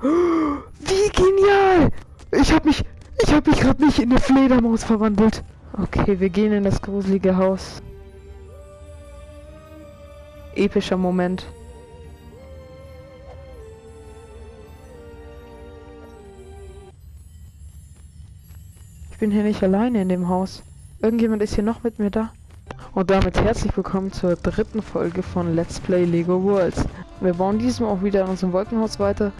Wie genial! Ich hab mich, ich hab mich gerade nicht in eine Fledermaus verwandelt. Okay, wir gehen in das gruselige Haus. Epischer Moment. Ich bin hier nicht alleine in dem Haus. Irgendjemand ist hier noch mit mir da. Und damit herzlich willkommen zur dritten Folge von Let's Play Lego Worlds. Wir bauen diesmal auch wieder in unserem Wolkenhaus weiter.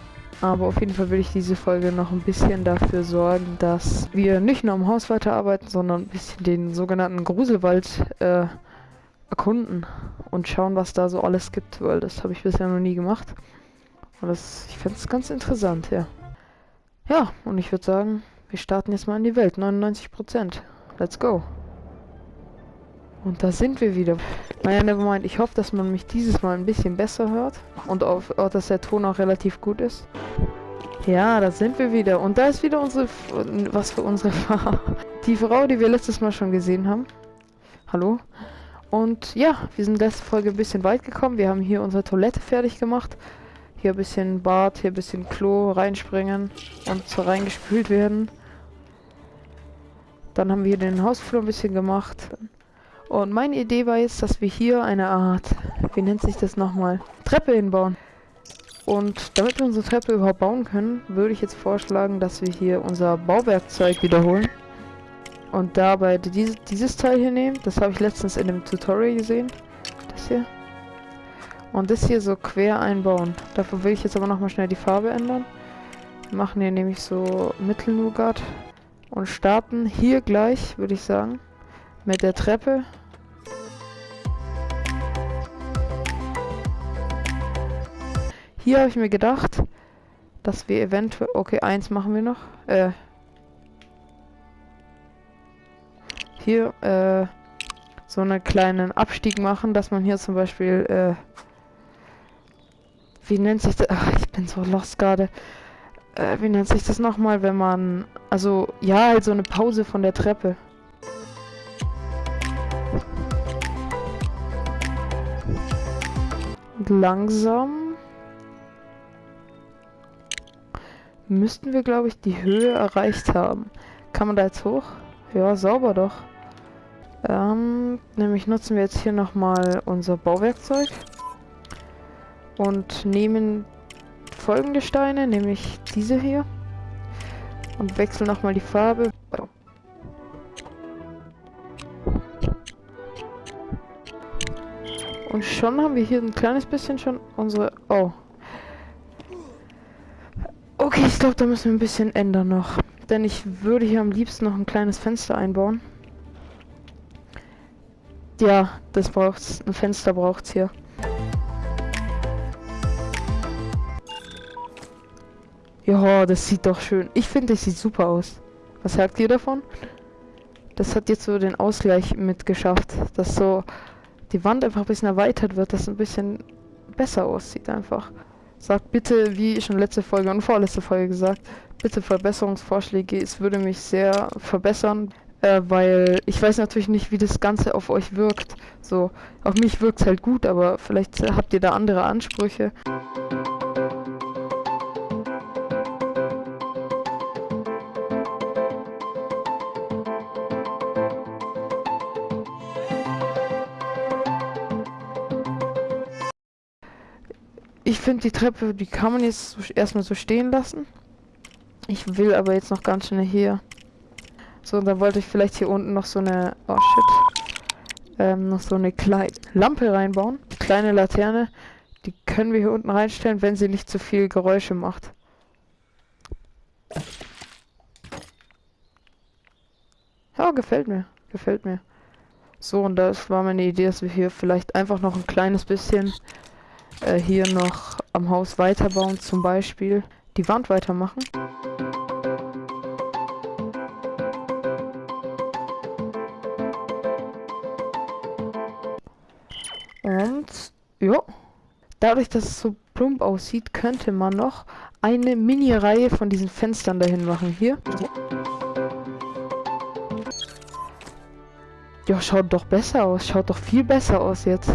Aber auf jeden Fall will ich diese Folge noch ein bisschen dafür sorgen, dass wir nicht nur am Haus weiterarbeiten, sondern ein bisschen den sogenannten Gruselwald äh, erkunden und schauen, was da so alles gibt, weil das habe ich bisher noch nie gemacht. Und das, ich finde es ganz interessant, ja. Ja, und ich würde sagen, wir starten jetzt mal in die Welt. 99%. Let's go. Und da sind wir wieder. Naja, nevermind. Ich hoffe, dass man mich dieses Mal ein bisschen besser hört. Und auch dass der Ton auch relativ gut ist. Ja, da sind wir wieder. Und da ist wieder unsere... Was für unsere Frau. Die Frau, die wir letztes Mal schon gesehen haben. Hallo? Und ja, wir sind letzte Folge ein bisschen weit gekommen. Wir haben hier unsere Toilette fertig gemacht. Hier ein bisschen Bad, hier ein bisschen Klo reinspringen und so reingespült werden. Dann haben wir den Hausflur ein bisschen gemacht. Und meine Idee war jetzt, dass wir hier eine Art, wie nennt sich das nochmal, Treppe hinbauen. Und damit wir unsere Treppe überhaupt bauen können, würde ich jetzt vorschlagen, dass wir hier unser Bauwerkzeug wiederholen. Und dabei dieses, dieses Teil hier nehmen. Das habe ich letztens in dem Tutorial gesehen. Das hier. Und das hier so quer einbauen. Dafür will ich jetzt aber nochmal schnell die Farbe ändern. Wir machen hier nämlich so Mittelnugat. Und starten hier gleich, würde ich sagen. Mit der Treppe. Hier habe ich mir gedacht, dass wir eventuell... Okay, eins machen wir noch. Äh, hier äh, so einen kleinen Abstieg machen, dass man hier zum Beispiel, äh, wie nennt sich das? Ach, ich bin so lost gerade. Äh, wie nennt sich das nochmal, wenn man, also, ja, halt so eine Pause von der Treppe. Langsam müssten wir, glaube ich, die Höhe erreicht haben. Kann man da jetzt hoch? Ja, sauber doch. Ähm, nämlich nutzen wir jetzt hier nochmal unser Bauwerkzeug und nehmen folgende Steine, nämlich diese hier und wechseln nochmal die Farbe. Und schon haben wir hier ein kleines bisschen schon unsere... Oh. Okay, ich glaube, da müssen wir ein bisschen ändern noch. Denn ich würde hier am liebsten noch ein kleines Fenster einbauen. Ja, das braucht's. Ein Fenster braucht's hier. Ja, das sieht doch schön. Ich finde, das sieht super aus. Was sagt ihr davon? Das hat jetzt so den Ausgleich mitgeschafft, dass so die Wand einfach ein bisschen erweitert wird, dass es ein bisschen besser aussieht einfach. Sagt bitte, wie schon letzte Folge und vorletzte Folge gesagt, bitte Verbesserungsvorschläge. Es würde mich sehr verbessern. Äh, weil ich weiß natürlich nicht, wie das Ganze auf euch wirkt. So, auf mich wirkt es halt gut, aber vielleicht habt ihr da andere Ansprüche. Finde die Treppe, die kann man jetzt erstmal so stehen lassen. Ich will aber jetzt noch ganz schnell hier so, dann wollte ich vielleicht hier unten noch so eine... Oh shit. Ähm, noch so eine kleine Lampe reinbauen. Kleine Laterne. Die können wir hier unten reinstellen, wenn sie nicht zu viel Geräusche macht. Ja, gefällt mir. Gefällt mir. So, und das war meine Idee, dass wir hier vielleicht einfach noch ein kleines bisschen äh, hier noch am Haus weiterbauen. Zum Beispiel die Wand weitermachen. Und ja, dadurch, dass es so plump aussieht, könnte man noch eine Mini-Reihe von diesen Fenstern dahin machen. Hier. Ja, schaut doch besser aus. Schaut doch viel besser aus jetzt.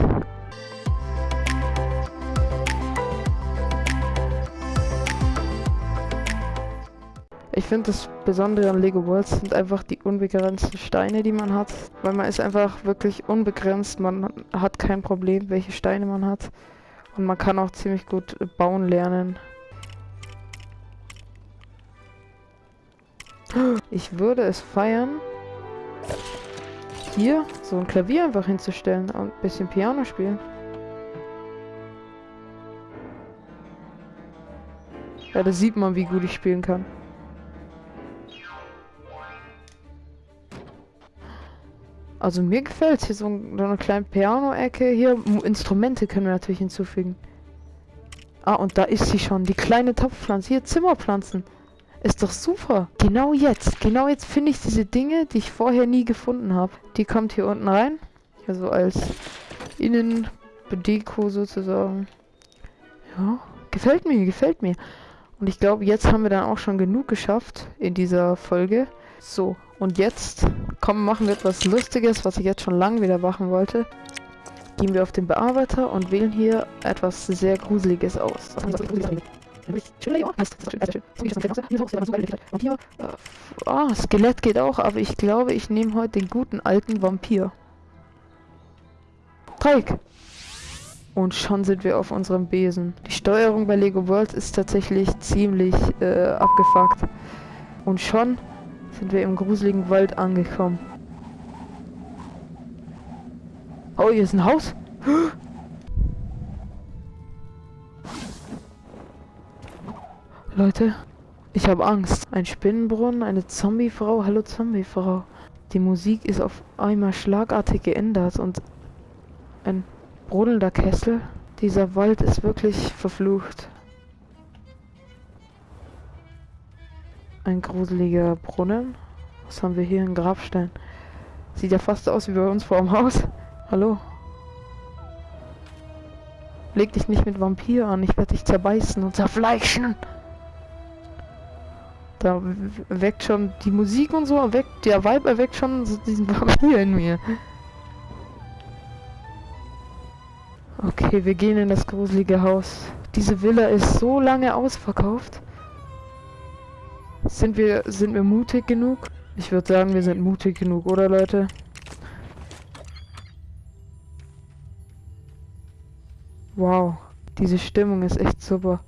Finde das Besondere an Lego Worlds sind einfach die unbegrenzten Steine, die man hat. Weil man ist einfach wirklich unbegrenzt. Man hat kein Problem, welche Steine man hat. Und man kann auch ziemlich gut bauen lernen. Ich würde es feiern, hier so ein Klavier einfach hinzustellen und ein bisschen Piano spielen. Ja, da sieht man, wie gut ich spielen kann. Also mir gefällt hier so, so eine kleine Piano-Ecke. Hier Instrumente können wir natürlich hinzufügen. Ah, und da ist sie schon. Die kleine Topfpflanze. Hier Zimmerpflanzen. Ist doch super. Genau jetzt. Genau jetzt finde ich diese Dinge, die ich vorher nie gefunden habe. Die kommt hier unten rein. Also als Innenbedeko sozusagen. Ja, gefällt mir, gefällt mir. Und ich glaube, jetzt haben wir dann auch schon genug geschafft in dieser Folge. So, und jetzt kommen, machen wir etwas Lustiges, was ich jetzt schon lange wieder machen wollte. Gehen wir auf den Bearbeiter und wählen hier etwas sehr Gruseliges aus. Äh, ah, Skelett geht auch, aber ich glaube, ich nehme heute den guten alten Vampir. Dreieck. Und schon sind wir auf unserem Besen. Die Steuerung bei Lego Worlds ist tatsächlich ziemlich äh, abgefuckt. Und schon sind wir im gruseligen Wald angekommen. Oh, hier ist ein Haus. Leute, ich habe Angst. Ein Spinnenbrunnen, eine Zombiefrau. Hallo Zombiefrau. Die Musik ist auf einmal schlagartig geändert und ein brodelnder Kessel. Dieser Wald ist wirklich verflucht. Ein gruseliger Brunnen. Was haben wir hier? Ein Grabstein. Sieht ja fast aus wie bei uns vor dem Haus. Hallo. Leg dich nicht mit Vampir an, ich werde dich zerbeißen und zerfleischen. Da weckt schon die Musik und so, erweckt, der Vibe erweckt schon so diesen Vampir in mir. Okay, wir gehen in das gruselige Haus. Diese Villa ist so lange ausverkauft. Sind wir, sind wir mutig genug? Ich würde sagen, wir sind mutig genug, oder Leute? Wow, diese Stimmung ist echt super.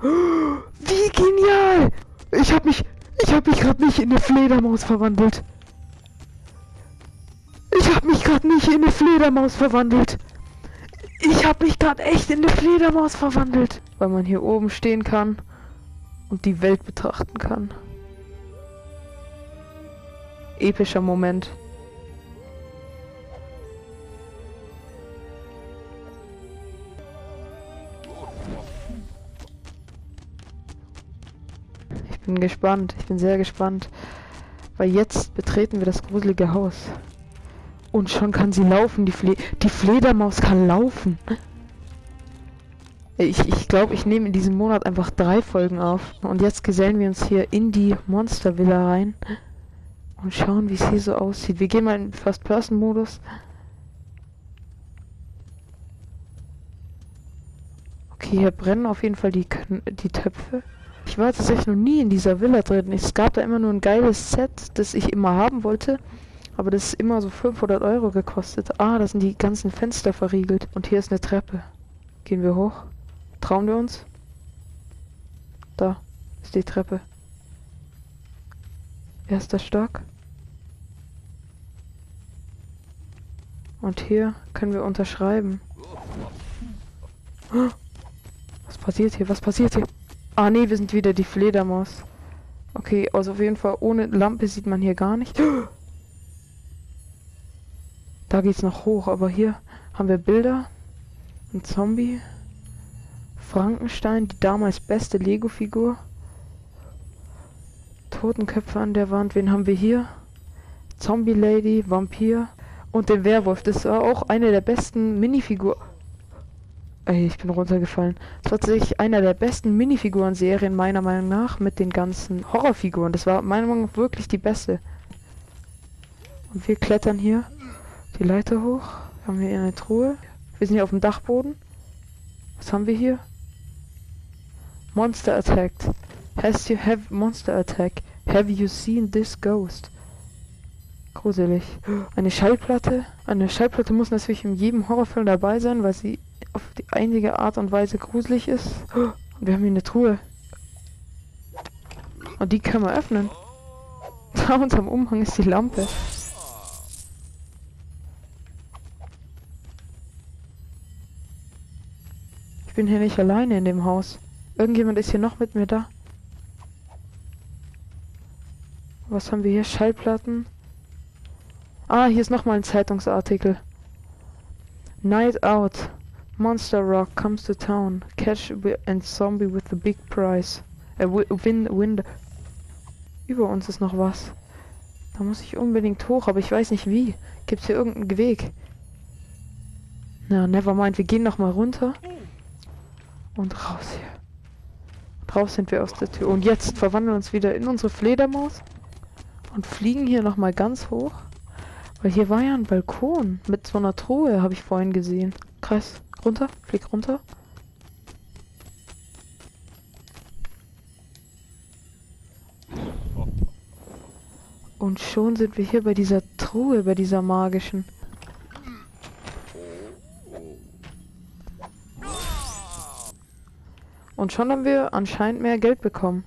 Wie genial! Ich hab mich, ich hab mich gerade nicht in eine Fledermaus verwandelt. Ich hab mich gerade nicht in eine Fledermaus verwandelt. Ich habe mich gerade echt in eine Fledermaus verwandelt. Weil man hier oben stehen kann und die Welt betrachten kann. Epischer Moment. Ich bin gespannt. Ich bin sehr gespannt. Weil jetzt betreten wir das gruselige Haus. Und schon kann sie laufen. Die, Fle die Fledermaus kann laufen. Ich glaube, ich, glaub, ich nehme in diesem Monat einfach drei Folgen auf. Und jetzt gesellen wir uns hier in die Monster Villa rein. Und schauen, wie es hier so aussieht. Wir gehen mal in First-Person-Modus. Okay, hier brennen auf jeden Fall die, die Töpfe. Ich war tatsächlich noch nie in dieser Villa drin. Es gab da immer nur ein geiles Set, das ich immer haben wollte. Aber das ist immer so 500 Euro gekostet. Ah, da sind die ganzen Fenster verriegelt. Und hier ist eine Treppe. Gehen wir hoch. Trauen wir uns? Da ist die Treppe. Erster Stock. Und hier können wir unterschreiben. Was passiert hier? Was passiert hier? Ah nee, wir sind wieder die Fledermaus. Okay, also auf jeden Fall ohne Lampe sieht man hier gar nicht. Da geht's noch hoch, aber hier haben wir Bilder. Ein Zombie. Frankenstein, die damals beste Lego-Figur. Totenköpfe an der Wand. Wen haben wir hier? Zombie Lady, Vampir und den Werwolf. Das war auch eine der besten Minifiguren. Ey, ich bin runtergefallen. Das war tatsächlich einer der besten Minifiguren-Serien meiner Meinung nach mit den ganzen Horrorfiguren. Das war meiner Meinung nach wirklich die beste. Und wir klettern hier die Leiter hoch. Haben wir hier eine Truhe. Wir sind hier auf dem Dachboden. Was haben wir hier? Monster attacked. Has you have monster attack? Have you seen this ghost? Gruselig. Eine Schallplatte? Eine Schallplatte muss natürlich in jedem Horrorfilm dabei sein, weil sie auf die einzige Art und Weise gruselig ist. Und wir haben hier eine Truhe. Und die können wir öffnen. Da unterm Umhang ist die Lampe. Ich bin hier nicht alleine in dem Haus. Irgendjemand ist hier noch mit mir da. Was haben wir hier? Schallplatten. Ah, hier ist nochmal ein Zeitungsartikel. Night Out. Monster Rock comes to town. Catch and zombie with the big prize. Äh, win, win. Über uns ist noch was. Da muss ich unbedingt hoch, aber ich weiß nicht wie. Gibt's hier irgendeinen Weg? Na, never mind. Wir gehen noch mal runter. Und raus hier. Raus sind wir aus der Tür. Und jetzt verwandeln wir uns wieder in unsere Fledermaus. Und fliegen hier noch mal ganz hoch. Weil hier war ja ein Balkon mit so einer Truhe, habe ich vorhin gesehen. Krass. Runter, flieg runter. Und schon sind wir hier bei dieser Truhe, bei dieser magischen. Und schon haben wir anscheinend mehr Geld bekommen.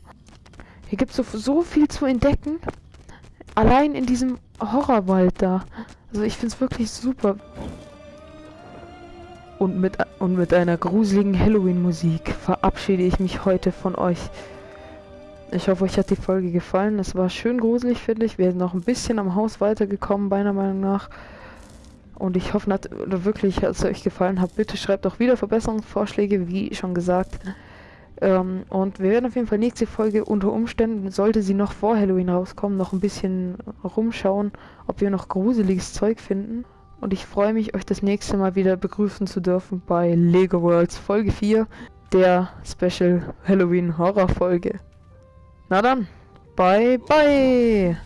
Hier gibt es so, so viel zu entdecken. Allein in diesem Horrorwald da. Also ich finde es wirklich super. Und mit, und mit einer gruseligen Halloween-Musik verabschiede ich mich heute von euch. Ich hoffe, euch hat die Folge gefallen. Es war schön gruselig, finde ich. Wir sind noch ein bisschen am Haus weitergekommen, meiner Meinung nach. Und ich hoffe wirklich, hat es euch gefallen hat. Bitte schreibt auch wieder Verbesserungsvorschläge, wie schon gesagt. Ähm, und wir werden auf jeden Fall nächste Folge unter Umständen, sollte sie noch vor Halloween rauskommen, noch ein bisschen rumschauen, ob wir noch gruseliges Zeug finden. Und ich freue mich, euch das nächste Mal wieder begrüßen zu dürfen bei Lego Worlds Folge 4, der Special Halloween Horror Folge. Na dann, bye bye!